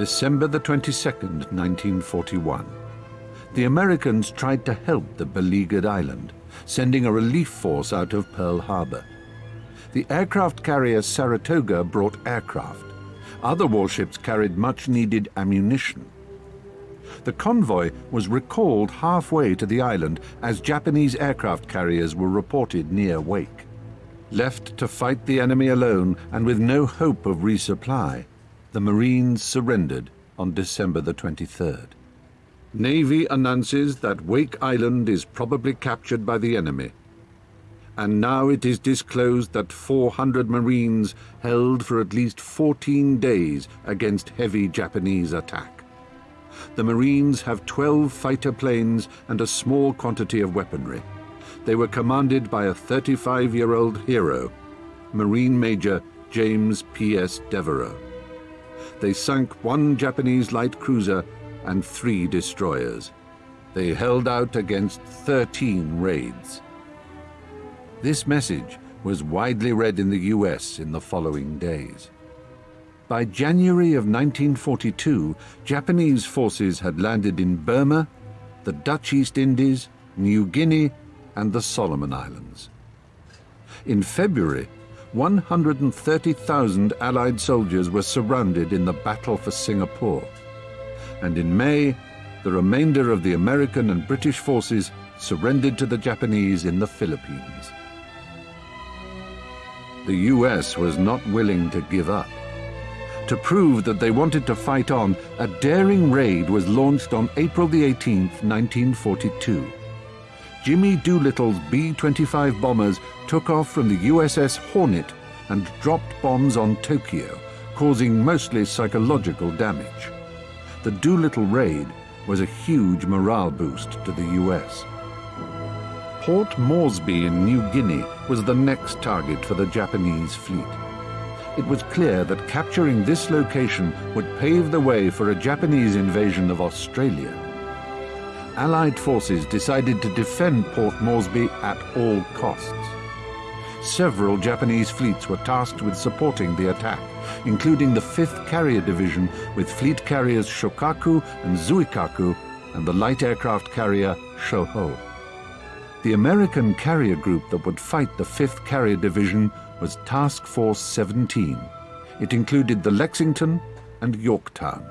December the 22nd, 1941. The Americans tried to help the beleaguered island, sending a relief force out of Pearl Harbor. The aircraft carrier Saratoga brought aircraft. Other warships carried much-needed ammunition. The convoy was recalled halfway to the island as Japanese aircraft carriers were reported near Wake. Left to fight the enemy alone and with no hope of resupply, the Marines surrendered on December the 23rd. Navy announces that Wake Island is probably captured by the enemy. And now it is disclosed that 400 Marines held for at least 14 days against heavy Japanese attack. The Marines have 12 fighter planes and a small quantity of weaponry. They were commanded by a 35-year-old hero, Marine Major James P.S. Devereux. They sunk one Japanese light cruiser and three destroyers. They held out against 13 raids. This message was widely read in the US in the following days. By January of 1942, Japanese forces had landed in Burma, the Dutch East Indies, New Guinea, and the Solomon Islands. In February, 130,000 Allied soldiers were surrounded in the Battle for Singapore. And in May, the remainder of the American and British forces surrendered to the Japanese in the Philippines. The US was not willing to give up. To prove that they wanted to fight on, a daring raid was launched on April the 18th, 1942. Jimmy Doolittle's B-25 bombers took off from the USS Hornet and dropped bombs on Tokyo, causing mostly psychological damage. The Doolittle raid was a huge morale boost to the US. Port Moresby in New Guinea was the next target for the Japanese fleet. It was clear that capturing this location would pave the way for a Japanese invasion of Australia. Allied forces decided to defend Port Moresby at all costs. Several Japanese fleets were tasked with supporting the attack, including the 5th Carrier Division with fleet carriers Shokaku and Zuikaku and the light aircraft carrier Shoho. The American carrier group that would fight the 5th Carrier Division was Task Force 17. It included the Lexington and Yorktown.